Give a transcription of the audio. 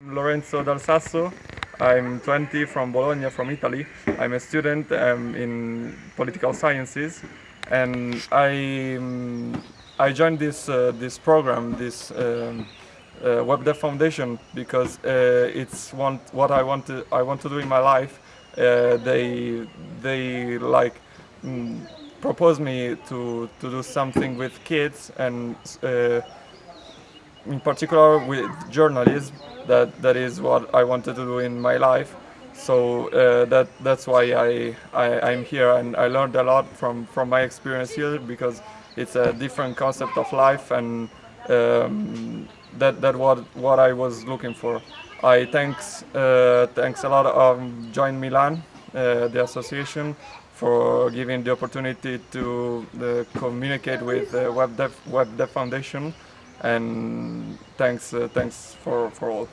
Lorenzo Dal Sasso. I'm 20 from Bologna, from Italy. I'm a student um, in political sciences, and I um, I joined this uh, this program, this um, uh, Foundation, because uh, it's what I want to I want to do in my life. Uh, they they like mm, propose me to to do something with kids and uh, in particular with journalism. That that is what I wanted to do in my life. So uh, that that's why I, I I'm here and I learned a lot from from my experience here because it's a different concept of life and um, that that what what I was looking for. I thanks uh, thanks a lot of Join Milan, uh, the association, for giving the opportunity to uh, communicate with the Web Dev Web Dev Foundation, and thanks uh, thanks for for all.